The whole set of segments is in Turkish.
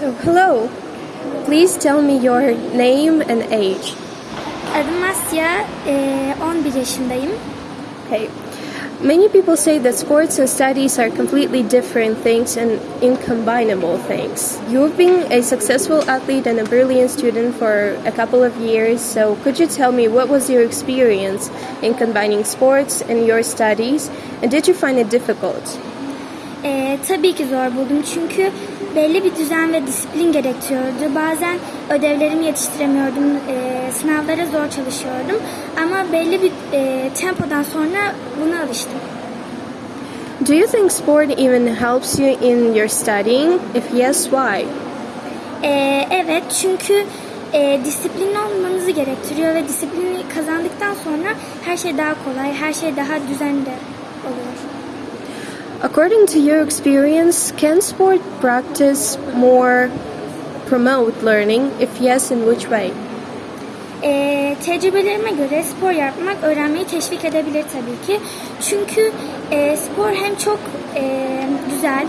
Hello, please tell me your name and age. Adım Asya, eee, eh, 11 yaşındayım. Okay. Many people say that sports and studies are completely different things and incombinable things. You've been a successful athlete and a brilliant student for a couple of years, so could you tell me what was your experience in combining sports and your studies, and did you find it difficult? Eee, tabii ki zor buldum çünkü belli bir düzen ve disiplin gerektiriyordu. Bazen ödevlerimi yetiştiremiyordum, eee, sınavlara zor çalışıyordum. Ama belli bir eee, tempodan sonra buna alıştım. Do you think sport even helps you in your studying? If yes, why? Eee, evet çünkü eee disiplinli olmanızı gerektiriyor ve disiplini kazandıktan sonra her şey daha kolay, her şey daha düzenli oluyor. According to your experience, can sport practice more promote learning? If yes, in which way? Ee, tecrübelerime göre spor yapmak öğrenmeyi teşvik edebilir tabii ki. Çünkü e, spor hem çok e, güzel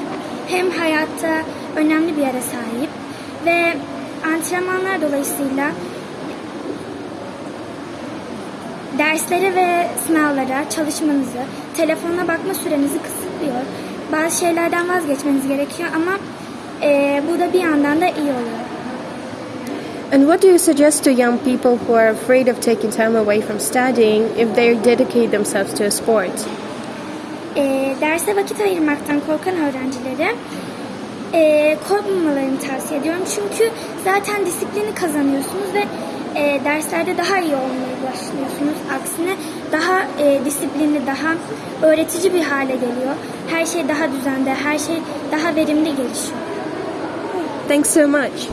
hem hayatta önemli bir yere sahip ve antrenmanlar dolayısıyla derslere ve sınavlara çalışmanızı, telefonuna bakma sürenizi kısıtlıyor. Bazı şeylerden vazgeçmeniz gerekiyor ama e, bu da bir yandan da iyi oluyor. And what do you suggest to young people who are afraid of taking time away from studying if they dedicate themselves to a sport? e, derse vakit ayırmaktan korkan öğrencilere e, korkmamalarını tavsiye ediyorum. Çünkü zaten disiplini kazanıyorsunuz ve e, derslerde daha iyi olmaya başlıyorsunuz. Aksine daha e, disiplinli, daha öğretici bir hale geliyor. Her şey daha düzende, her şey daha verimli gelişiyor. Thanks so much.